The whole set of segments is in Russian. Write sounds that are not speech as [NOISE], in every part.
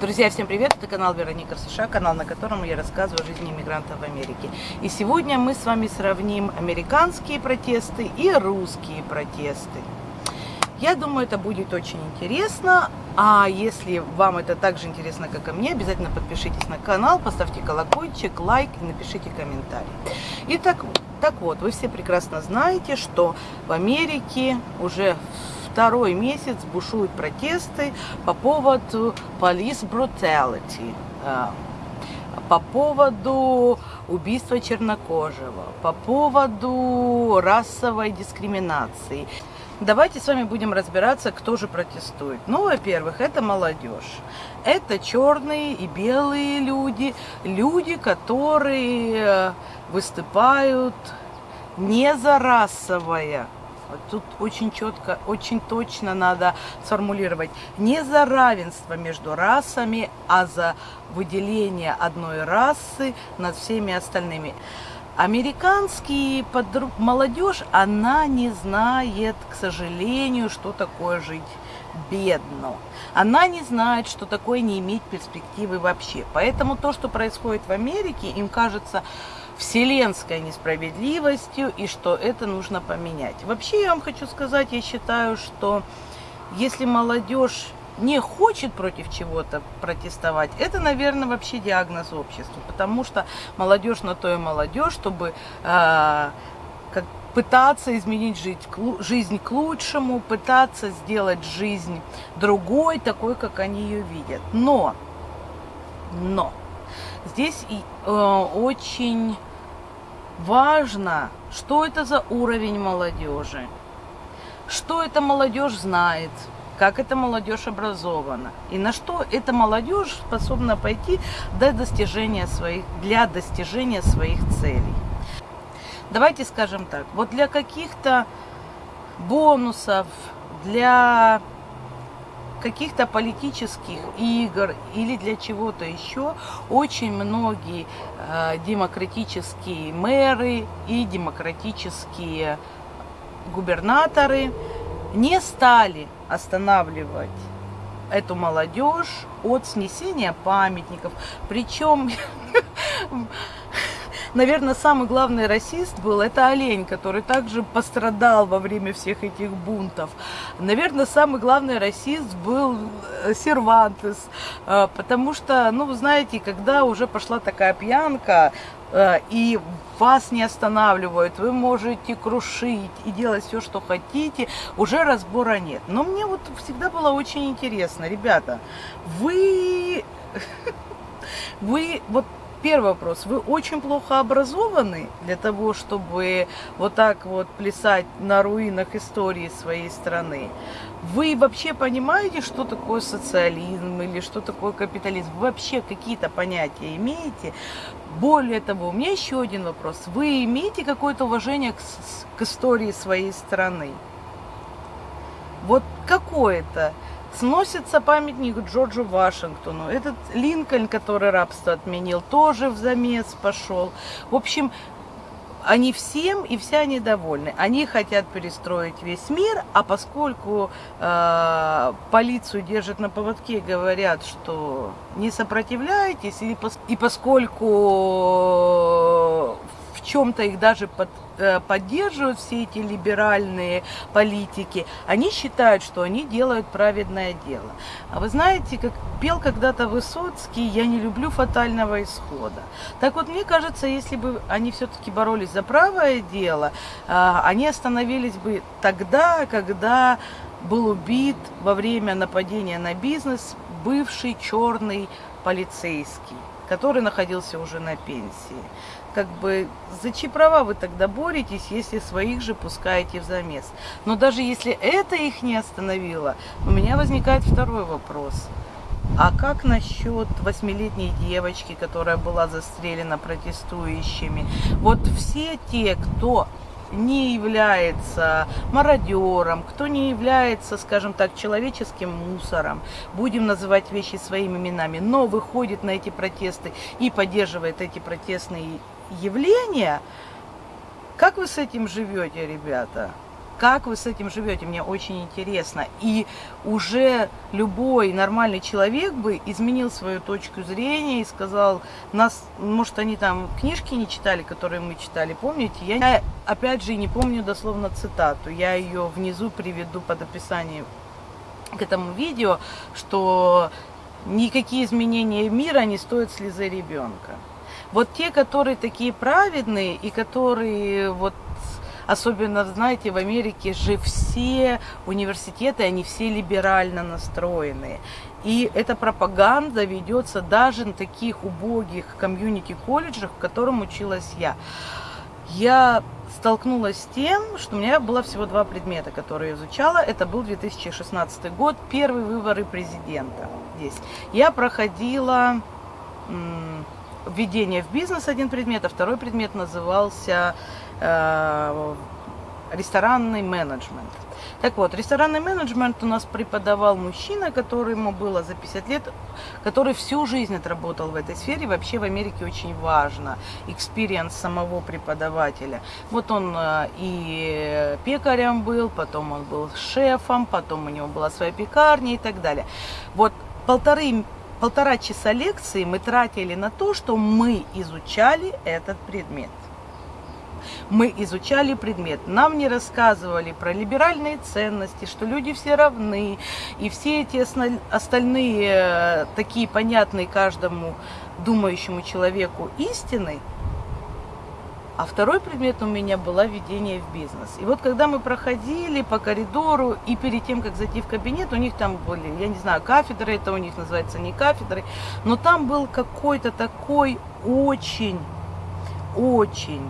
Друзья, всем привет! Это канал Вероника в США, канал, на котором я рассказываю о жизни иммигрантов в Америке. И сегодня мы с вами сравним американские протесты и русские протесты. Я думаю, это будет очень интересно. А если вам это так же интересно, как и мне, обязательно подпишитесь на канал, поставьте колокольчик, лайк и напишите комментарий. Итак, так вот, вы все прекрасно знаете, что в Америке уже второй месяц бушуют протесты по поводу police brutality, а, по поводу убийства чернокожего, по поводу расовой дискриминации. Давайте с вами будем разбираться, кто же протестует. Ну, во-первых, это молодежь. Это черные и белые люди, люди, которые выступают не за расовое Тут очень четко, очень точно надо сформулировать. Не за равенство между расами, а за выделение одной расы над всеми остальными. Американский подруг... молодежь, она не знает, к сожалению, что такое жить бедно. Она не знает, что такое не иметь перспективы вообще. Поэтому то, что происходит в Америке, им кажется вселенской несправедливостью и что это нужно поменять. Вообще я вам хочу сказать, я считаю, что если молодежь не хочет против чего-то протестовать, это, наверное, вообще диагноз общества, потому что молодежь на то и молодежь, чтобы э, как, пытаться изменить жизнь, жизнь к лучшему, пытаться сделать жизнь другой, такой, как они ее видят. Но, но, здесь э, очень важно, что это за уровень молодежи, что эта молодежь знает, как эта молодежь образована и на что эта молодежь способна пойти для достижения своих, для достижения своих целей. Давайте скажем так, вот для каких-то бонусов, для каких-то политических игр или для чего-то еще очень многие э, демократические мэры и демократические губернаторы не стали останавливать эту молодежь от снесения памятников. Причем [LAUGHS] наверное, самый главный расист был, это олень, который также пострадал во время всех этих бунтов. Наверное, самый главный расист был э, Сервантес, э, потому что, ну, вы знаете, когда уже пошла такая пьянка, э, и вас не останавливают, вы можете крушить и делать все, что хотите, уже разбора нет. Но мне вот всегда было очень интересно, ребята, вы, [LAUGHS] вы вот Первый вопрос. Вы очень плохо образованы для того, чтобы вот так вот плясать на руинах истории своей страны? Вы вообще понимаете, что такое социализм или что такое капитализм? Вы вообще какие-то понятия имеете? Более того, у меня еще один вопрос. Вы имеете какое-то уважение к, к истории своей страны? Вот какое-то? Сносится памятник Джорджу Вашингтону. Этот Линкольн, который рабство отменил, тоже в замес пошел. В общем, они всем и вся недовольны. Они хотят перестроить весь мир, а поскольку э, полицию держат на поводке, говорят, что не сопротивляйтесь, и, пос, и поскольку в чем-то их даже под, поддерживают все эти либеральные политики, они считают, что они делают праведное дело. А вы знаете, как пел когда-то Высоцкий, я не люблю фатального исхода. Так вот, мне кажется, если бы они все-таки боролись за правое дело, а, они остановились бы тогда, когда был убит во время нападения на бизнес бывший черный полицейский, который находился уже на пенсии как бы за чьи права вы тогда боретесь, если своих же пускаете в замес? Но даже если это их не остановило, у меня возникает второй вопрос. А как насчет восьмилетней девочки, которая была застрелена протестующими? Вот все те, кто не является мародером, кто не является, скажем так, человеческим мусором, будем называть вещи своими именами, но выходит на эти протесты и поддерживает эти протестные явления. Как вы с этим живете, ребята? Как вы с этим живете, мне очень интересно. И уже любой нормальный человек бы изменил свою точку зрения и сказал, нас, может, они там книжки не читали, которые мы читали, помните? Я, опять же, не помню дословно цитату, я ее внизу приведу под описание к этому видео, что никакие изменения мира не стоят слезы ребенка. Вот те, которые такие праведные и которые вот Особенно, знаете, в Америке же все университеты, они все либерально настроенные. И эта пропаганда ведется даже на таких убогих комьюнити-колледжах, в котором училась я. Я столкнулась с тем, что у меня было всего два предмета, которые я изучала. Это был 2016 год, первые выборы президента здесь. Я проходила введение в бизнес один предмет, а второй предмет назывался ресторанный менеджмент. Так вот, ресторанный менеджмент у нас преподавал мужчина, который ему было за 50 лет, который всю жизнь отработал в этой сфере. Вообще в Америке очень важно experience самого преподавателя. Вот он э, и пекарем был, потом он был шефом, потом у него была своя пекарня и так далее. Вот полторы полтора часа лекции мы тратили на то, что мы изучали этот предмет. Мы изучали предмет, нам не рассказывали про либеральные ценности, что люди все равны, и все эти остальные э, такие понятные каждому думающему человеку истины – а второй предмет у меня было введение в бизнес. И вот когда мы проходили по коридору, и перед тем, как зайти в кабинет, у них там были, я не знаю, кафедры, это у них называется не кафедры, но там был какой-то такой очень, очень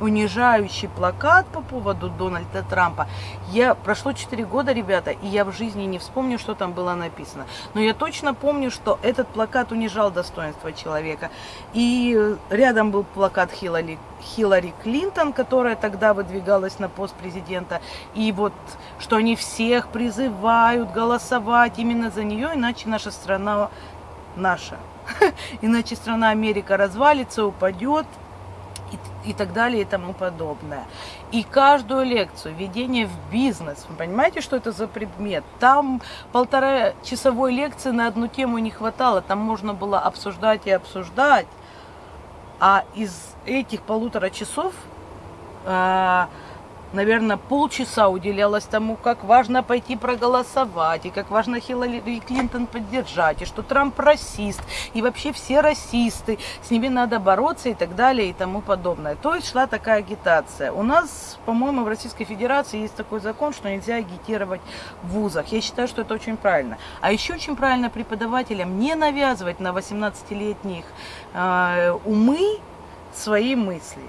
унижающий плакат по поводу Дональда Трампа. Я прошло 4 года, ребята, и я в жизни не вспомню, что там было написано. Но я точно помню, что этот плакат унижал достоинство человека. И рядом был плакат Хиллари, Хиллари Клинтон, которая тогда выдвигалась на пост президента. И вот, что они всех призывают голосовать именно за нее, иначе наша страна наша. [LAUGHS] Иначе страна Америка развалится, упадет, и так далее и тому подобное. И каждую лекцию, введение в бизнес, вы понимаете, что это за предмет? Там полтора часовой лекции на одну тему не хватало, там можно было обсуждать и обсуждать. А из этих полутора часов э, наверное, полчаса уделялось тому, как важно пойти проголосовать, и как важно Хиллари Клинтон поддержать, и что Трамп расист, и вообще все расисты, с ними надо бороться и так далее и тому подобное. То есть шла такая агитация. У нас, по-моему, в Российской Федерации есть такой закон, что нельзя агитировать в вузах. Я считаю, что это очень правильно. А еще очень правильно преподавателям не навязывать на 18-летних э, умы свои мысли.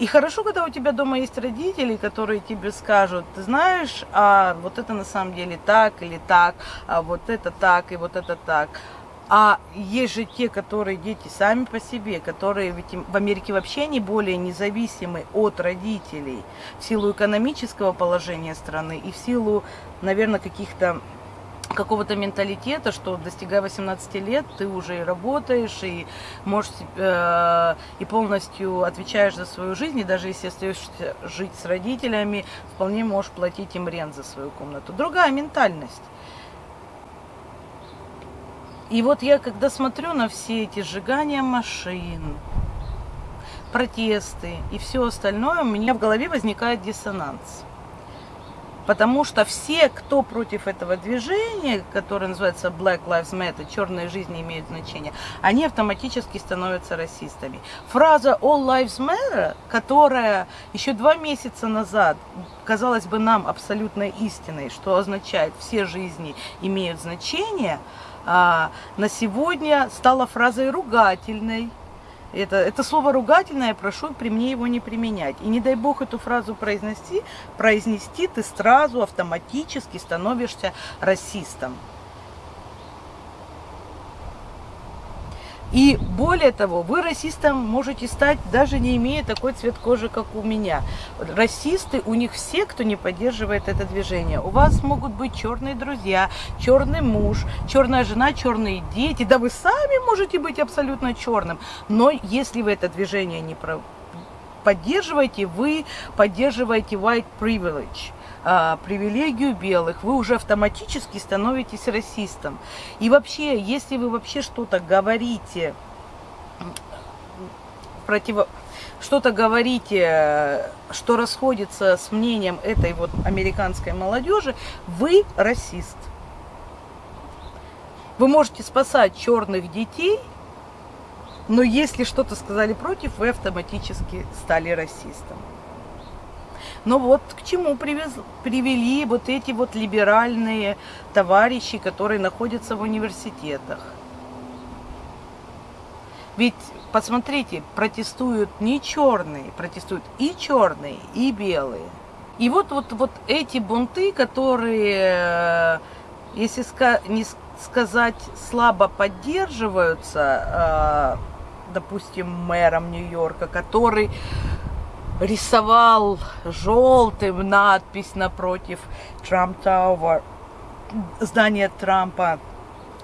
И хорошо, когда у тебя дома есть родители, которые тебе скажут, ты знаешь, а вот это на самом деле так или так, а вот это так и вот это так. А есть же те, которые дети сами по себе, которые ведь в Америке вообще не более независимы от родителей в силу экономического положения страны и в силу, наверное, каких-то какого-то менталитета, что достигая 18 лет, ты уже и работаешь, и можешь э, и полностью отвечаешь за свою жизнь, и даже если остаешься жить с родителями, вполне можешь платить им рент за свою комнату. Другая ментальность. И вот я, когда смотрю на все эти сжигания машин, протесты и все остальное, у меня в голове возникает диссонанс. Потому что все, кто против этого движения, которое называется Black Lives Matter, черные жизни имеют значение, они автоматически становятся расистами. Фраза All Lives Matter, которая еще два месяца назад казалась бы нам абсолютно истиной, что означает все жизни имеют значение, а, на сегодня стала фразой ругательной это, это слово ругательное, прошу при мне его не применять. И не дай бог эту фразу произнести, произнести ты сразу автоматически становишься расистом. И более того, вы расистом можете стать, даже не имея такой цвет кожи, как у меня. Расисты, у них все, кто не поддерживает это движение. У вас могут быть черные друзья, черный муж, черная жена, черные дети. Да вы сами можете быть абсолютно черным. Но если вы это движение не, поддерживаете, вы поддерживаете white privilege а, привилегию белых, вы уже автоматически становитесь расистом. И вообще, если вы вообще что-то говорите против что-то говорите, что расходится с мнением этой вот американской молодежи, вы расист. Вы можете спасать черных детей, но если что-то сказали против, вы автоматически стали расистом. Но вот к чему привез, привели вот эти вот либеральные товарищи, которые находятся в университетах. Ведь, посмотрите, протестуют не черные, протестуют и черные, и белые. И вот, вот, вот эти бунты, которые, если не сказать, слабо поддерживаются, э, допустим, мэром Нью-Йорка, который рисовал желтым надпись напротив Trump Tower, здание Трампа,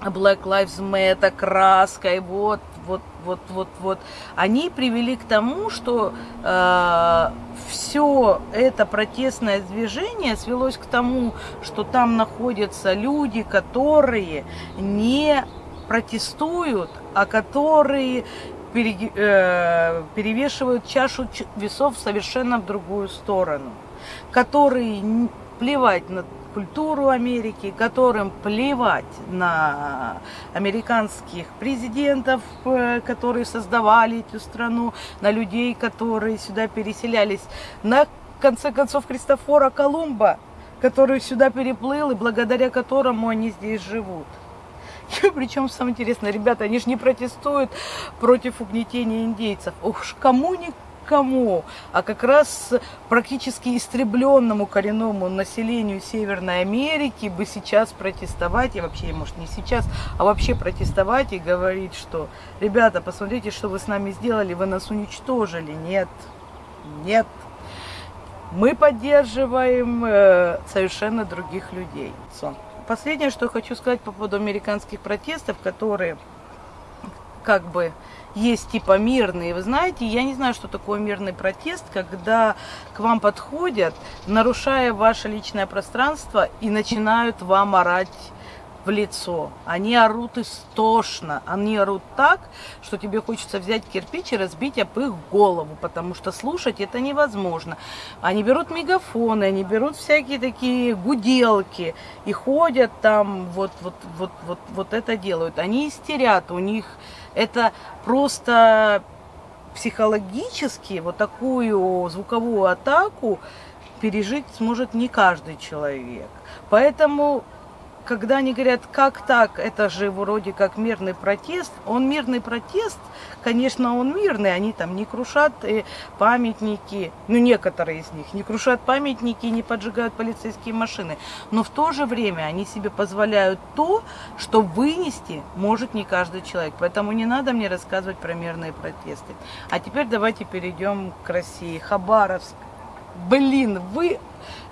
Black Lives Matter краской, вот, вот, вот, вот, вот. Они привели к тому, что э, все это протестное движение свелось к тому, что там находятся люди, которые не протестуют, а которые Э, перевешивают чашу весов совершенно в другую сторону, которые плевать на культуру Америки, которым плевать на американских президентов, э, которые создавали эту страну, на людей, которые сюда переселялись, на конце концов Кристофора Колумба, который сюда переплыл и благодаря которому они здесь живут. [LAUGHS] Причем самое интересное, ребята, они же не протестуют против угнетения индейцев. Уж кому никому, а как раз практически истребленному коренному населению Северной Америки бы сейчас протестовать, и вообще, может, не сейчас, а вообще протестовать и говорить, что, ребята, посмотрите, что вы с нами сделали, вы нас уничтожили. Нет, нет. Мы поддерживаем э, совершенно других людей. Сон. Последнее, что хочу сказать по поводу американских протестов, которые как бы есть типа мирные. Вы знаете, я не знаю, что такое мирный протест, когда к вам подходят, нарушая ваше личное пространство и начинают вам орать в лицо. Они орут истошно. Они орут так, что тебе хочется взять кирпич и разбить об их голову, потому что слушать это невозможно. Они берут мегафоны, они берут всякие такие гуделки и ходят там, вот, вот, вот, вот, вот это делают. Они истерят, у них это просто психологически вот такую звуковую атаку пережить сможет не каждый человек. Поэтому когда они говорят, как так, это же вроде как мирный протест, он мирный протест, конечно, он мирный, они там не крушат э, памятники, ну некоторые из них, не крушат памятники, не поджигают полицейские машины, но в то же время они себе позволяют то, что вынести может не каждый человек, поэтому не надо мне рассказывать про мирные протесты. А теперь давайте перейдем к России. Хабаровск. Блин, вы,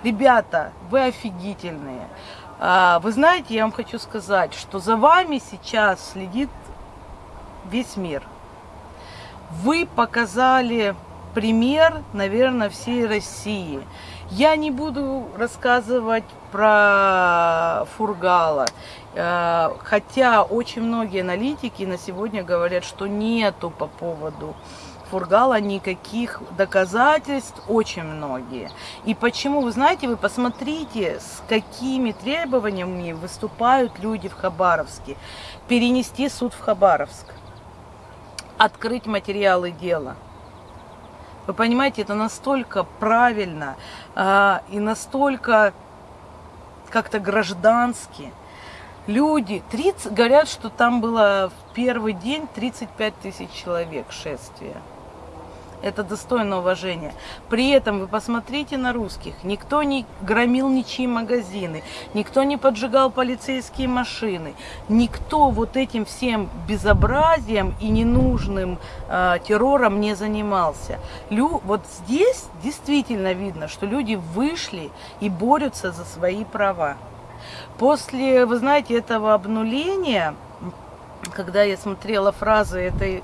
ребята, вы офигительные. А, вы знаете, я вам хочу сказать, что за вами сейчас следит весь мир. Вы показали пример, наверное, всей России. Я не буду рассказывать про Фургала, а, хотя очень многие аналитики на сегодня говорят, что нету по поводу Фургала никаких доказательств, очень многие. И почему, вы знаете, вы посмотрите, с какими требованиями выступают люди в Хабаровске. Перенести суд в Хабаровск, открыть материалы дела. Вы понимаете, это настолько правильно а, и настолько как-то граждански. Люди, 30, говорят, что там было в первый день 35 тысяч человек шествия это достойно уважения. При этом вы посмотрите на русских. Никто не громил ничьи магазины, никто не поджигал полицейские машины, никто вот этим всем безобразием и ненужным э, террором не занимался. Лю, вот здесь действительно видно, что люди вышли и борются за свои права. После, вы знаете, этого обнуления, когда я смотрела фразы этой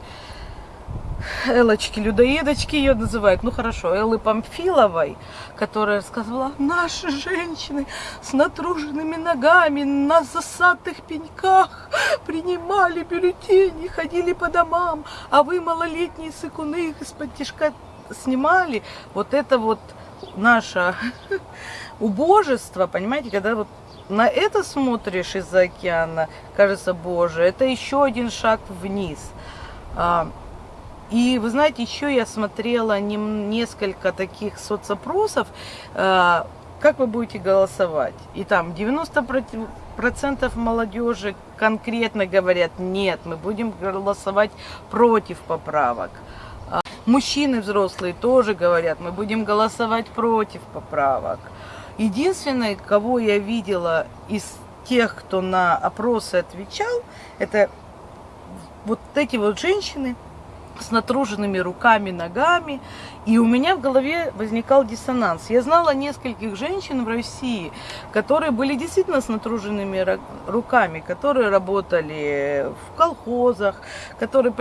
Элочки, людоедочки ее называют, ну хорошо, Эллы Памфиловой, которая рассказывала, наши женщины с натруженными ногами на засатых пеньках принимали бюллетени, ходили по домам, а вы, малолетние сыкуны, их из-под тяжка снимали. Вот это вот наше [LAUGHS] убожество, понимаете, когда вот на это смотришь из-за океана, кажется, боже, это еще один шаг вниз. И вы знаете, еще я смотрела несколько таких соцопросов, а, как вы будете голосовать. И там 90% молодежи конкретно говорят, нет, мы будем голосовать против поправок. А, мужчины взрослые тоже говорят, мы будем голосовать против поправок. Единственное, кого я видела из тех, кто на опросы отвечал, это вот эти вот женщины, с натруженными руками, ногами. И у меня в голове возникал диссонанс. Я знала нескольких женщин в России, которые были действительно с натруженными руками, которые работали в колхозах, которые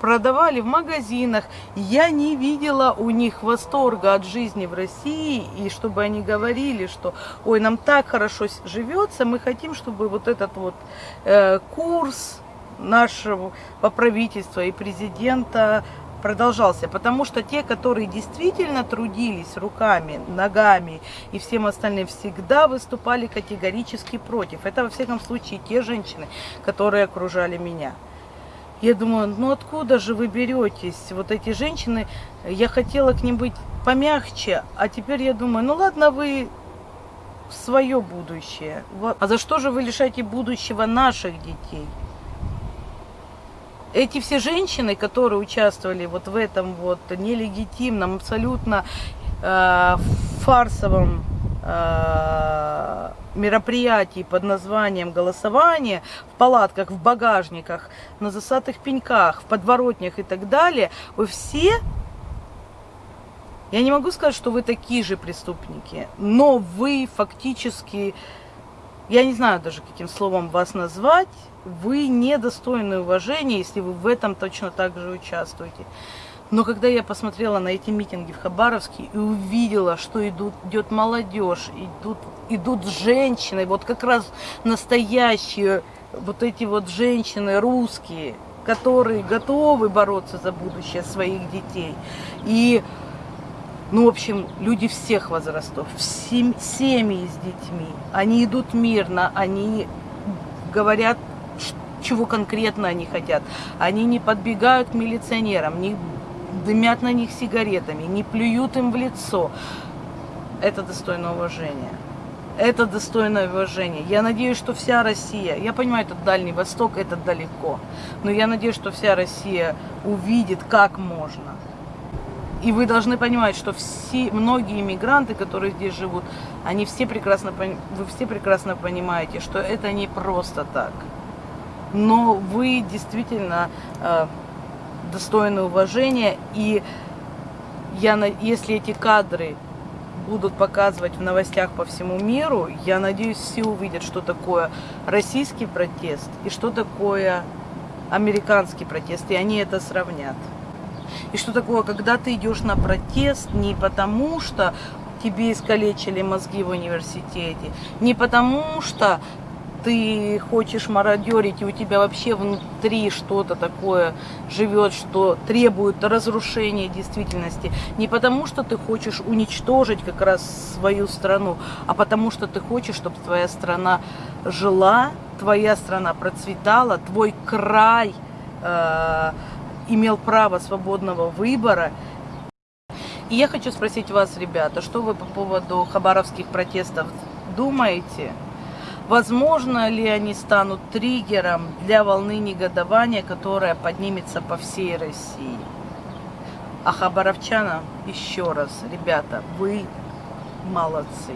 продавали в магазинах. Я не видела у них восторга от жизни в России, и чтобы они говорили, что ой, нам так хорошо живется, мы хотим, чтобы вот этот вот э, курс, нашего правительства и президента продолжался, потому что те, которые действительно трудились руками, ногами и всем остальным, всегда выступали категорически против. Это, во всяком случае, те женщины, которые окружали меня. Я думаю, ну откуда же вы беретесь? Вот эти женщины, я хотела к ним быть помягче, а теперь я думаю, ну ладно, вы свое будущее. А за что же вы лишаете будущего наших детей? Эти все женщины, которые участвовали вот в этом вот нелегитимном, абсолютно э, фарсовом э, мероприятии под названием голосование в палатках, в багажниках, на засатых пеньках, в подворотнях и так далее, вы все, я не могу сказать, что вы такие же преступники, но вы фактически, я не знаю даже каким словом вас назвать, вы недостойны уважения, если вы в этом точно так же участвуете. Но когда я посмотрела на эти митинги в Хабаровске и увидела, что идут, идет молодежь, идут, идут женщины, вот как раз настоящие вот эти вот женщины русские, которые готовы бороться за будущее своих детей. И, ну, в общем, люди всех возрастов, семьи с детьми, они идут мирно, они говорят чего конкретно они хотят. Они не подбегают к милиционерам, не дымят на них сигаретами, не плюют им в лицо. Это достойно уважения. Это достойное уважение. Я надеюсь, что вся Россия, я понимаю, это Дальний Восток, это далеко, но я надеюсь, что вся Россия увидит, как можно. И вы должны понимать, что все, многие иммигранты, которые здесь живут, они все прекрасно, вы все прекрасно понимаете, что это не просто так но вы действительно э, достойны уважения. И я, если эти кадры будут показывать в новостях по всему миру, я надеюсь, все увидят, что такое российский протест и что такое американский протест, и они это сравнят. И что такое, когда ты идешь на протест не потому, что тебе искалечили мозги в университете, не потому, что ты хочешь мародерить, и у тебя вообще внутри что-то такое живет, что требует разрушения действительности. Не потому, что ты хочешь уничтожить как раз свою страну, а потому, что ты хочешь, чтобы твоя страна жила, твоя страна процветала, твой край э, имел право свободного выбора. И я хочу спросить вас, ребята, что вы по поводу хабаровских протестов думаете? Возможно ли они станут триггером для волны негодования, которая поднимется по всей России? А хабаровчанам еще раз, ребята, вы молодцы.